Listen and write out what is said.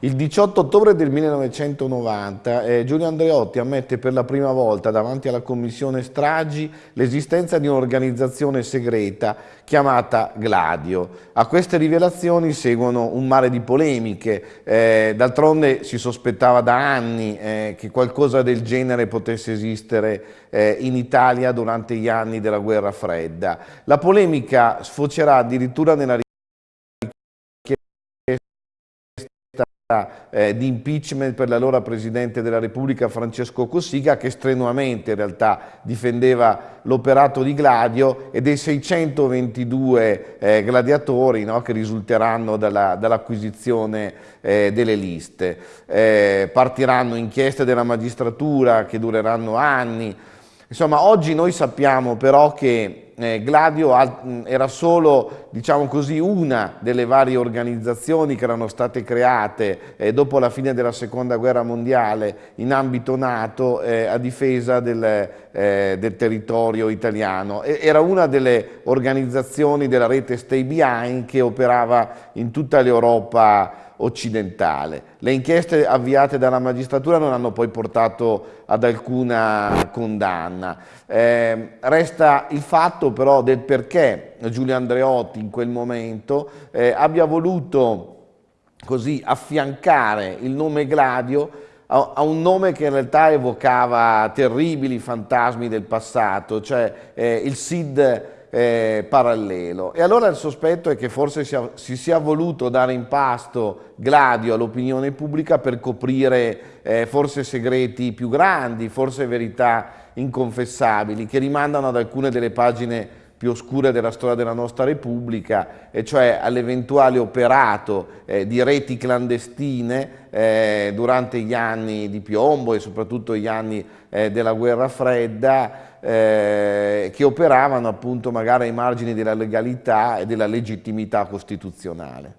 Il 18 ottobre del 1990 eh, Giulio Andreotti ammette per la prima volta davanti alla commissione Stragi l'esistenza di un'organizzazione segreta chiamata Gladio. A queste rivelazioni seguono un mare di polemiche, eh, d'altronde si sospettava da anni eh, che qualcosa del genere potesse esistere eh, in Italia durante gli anni della guerra fredda. La polemica sfocerà addirittura nella eh, di impeachment per l'allora Presidente della Repubblica Francesco Cossiga che strenuamente in realtà difendeva l'operato di Gladio e dei 622 eh, gladiatori no, che risulteranno dall'acquisizione dall eh, delle liste. Eh, partiranno inchieste della magistratura che dureranno anni, Insomma, oggi noi sappiamo però che eh, Gladio era solo, diciamo così, una delle varie organizzazioni che erano state create eh, dopo la fine della seconda guerra mondiale in ambito NATO eh, a difesa del, eh, del, territorio italiano. Era una delle organizzazioni della rete Stay Behind che operava in tutta l'Europa occidentale. Le inchieste avviate dalla magistratura non hanno poi portato ad alcuna condanna. Eh, resta il fatto però del perché Giulio Andreotti in quel momento eh, abbia voluto così affiancare il nome Gladio a, un nome che in realtà evocava terribili fantasmi del passato, cioè eh, il SID eh, parallelo. E allora il sospetto è che forse sia, si sia voluto dare in pasto Gladio all'opinione pubblica per coprire eh, forse segreti più grandi, forse verità inconfessabili, che rimandano ad alcune delle pagine più oscure della storia della nostra Repubblica, e cioè all'eventuale operato eh, di reti clandestine eh, durante gli anni di piombo e soprattutto gli anni eh, della guerra fredda, eh, che operavano appunto magari ai margini della legalità e della legittimità costituzionale.